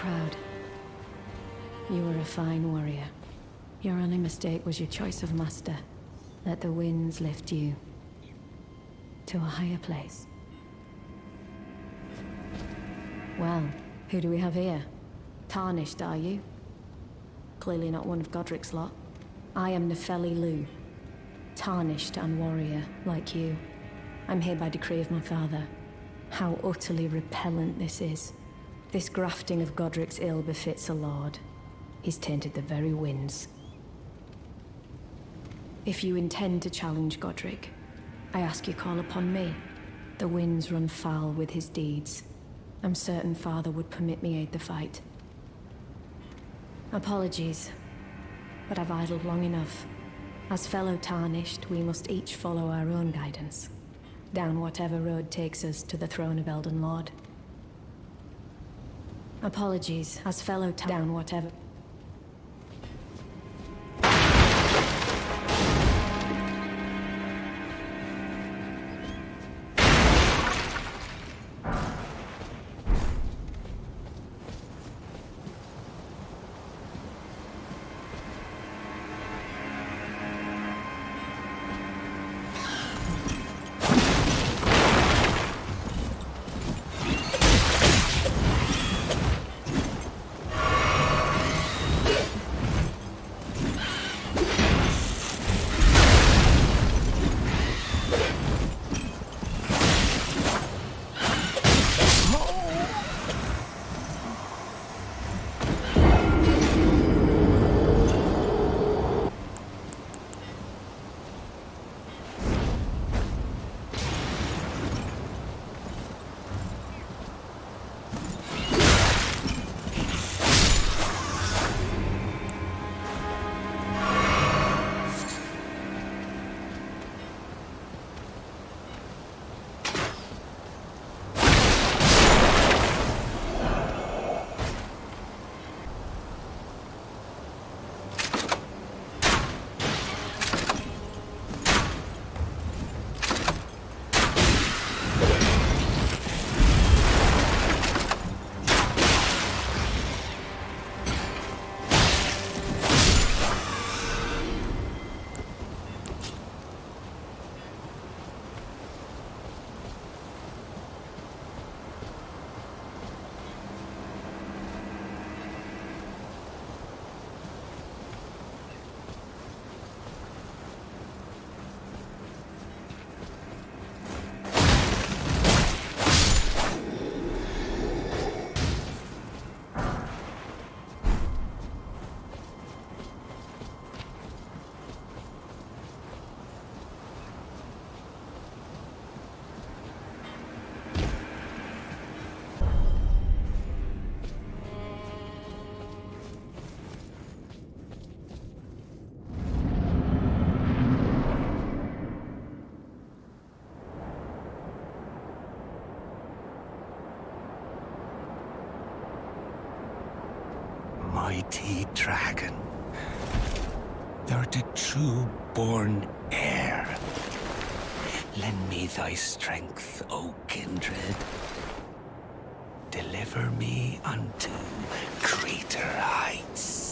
Proud. You were a fine warrior. Your only mistake was your choice of master. Let the winds lift you to a higher place. Well, who do we have here? Tarnished, are you? Clearly not one of Godrick's lot. I am Nepheli Loux, Tarnished and warrior, like you. I'm here by decree of my father. How utterly repellent this is. This grafting of Godrick's ill befits a lord. He's tainted the very winds. If you intend to challenge Godrick, I ask you call upon me. The winds run foul with his deeds. I'm certain father would permit me aid the fight. Apologies, but I've idled long enough. As fellow Tarnished, we must each follow our own guidance. Down whatever road takes us to the throne of Elden Lord. Apologies, as fellow down whatever... mighty dragon. Thou'rt a true-born heir. Lend me thy strength, O kindred. Deliver me unto greater heights.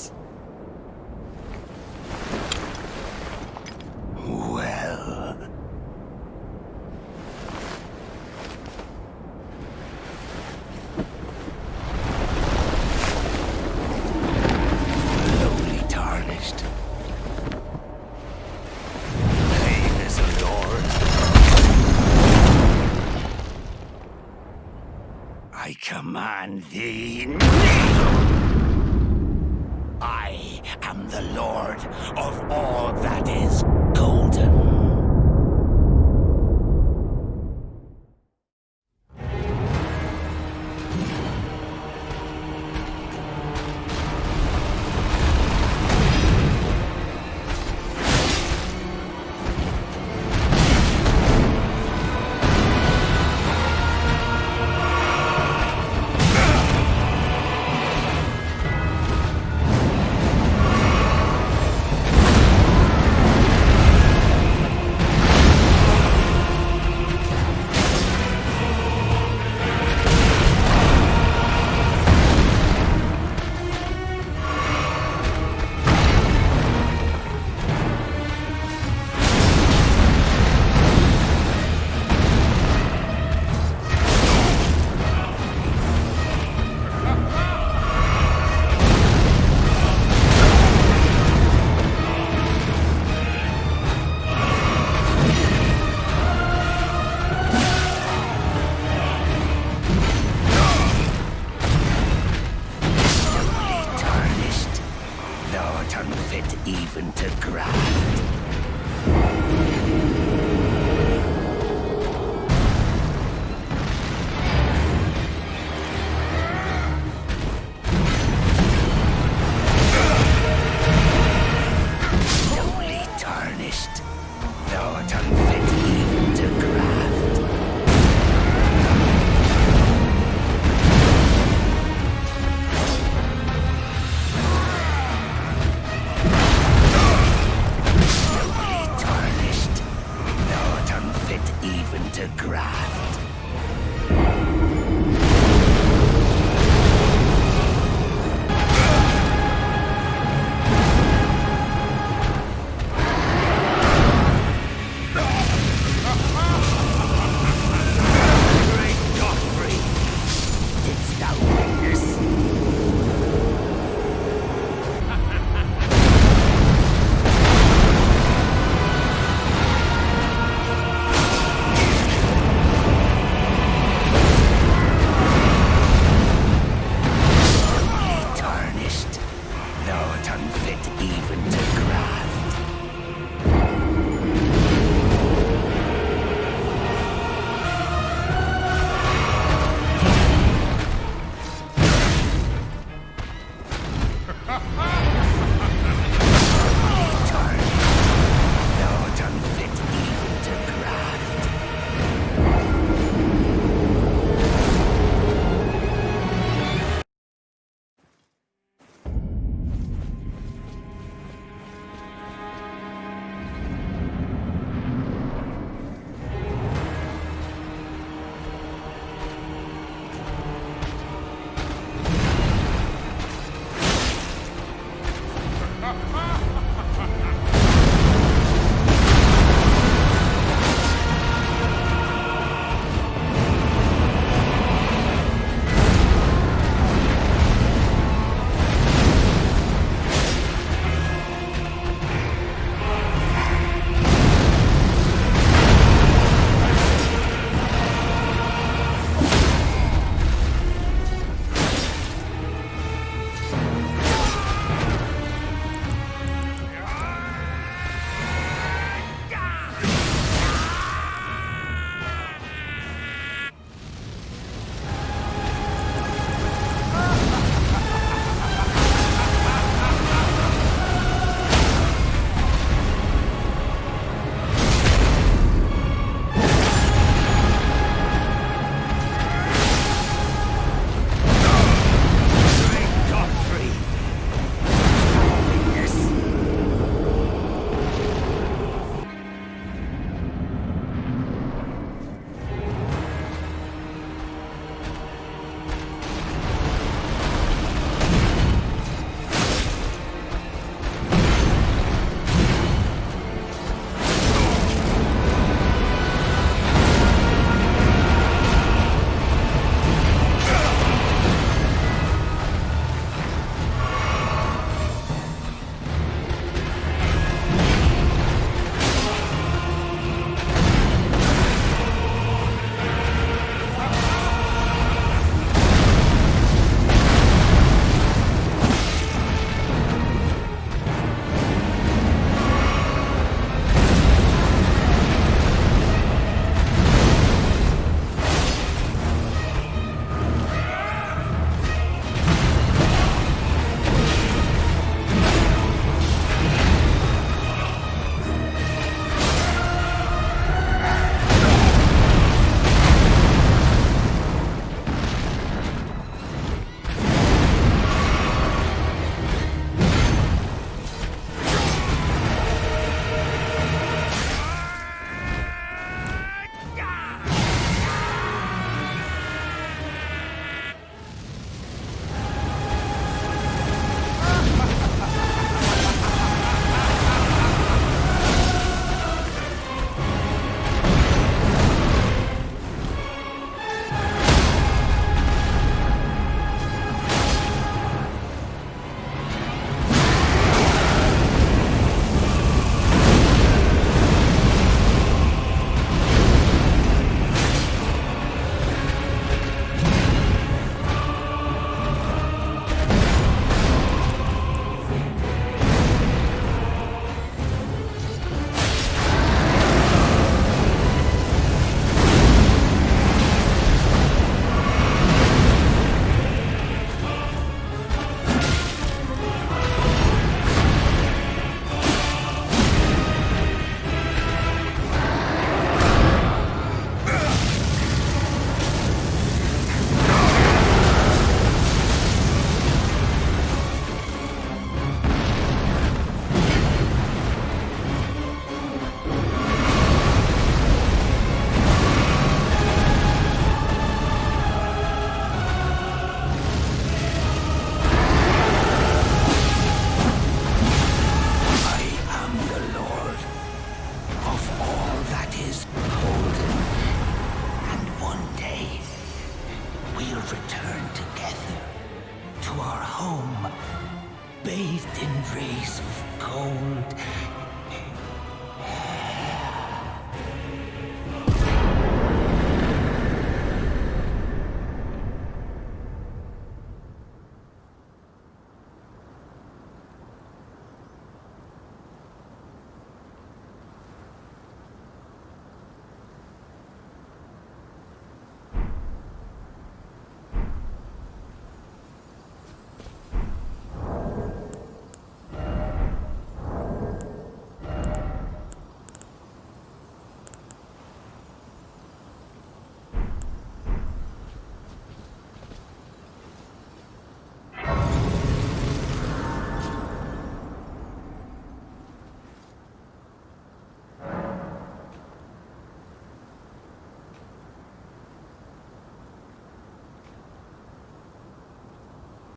Command even to grind. Return together to our home, bathed in rays of gold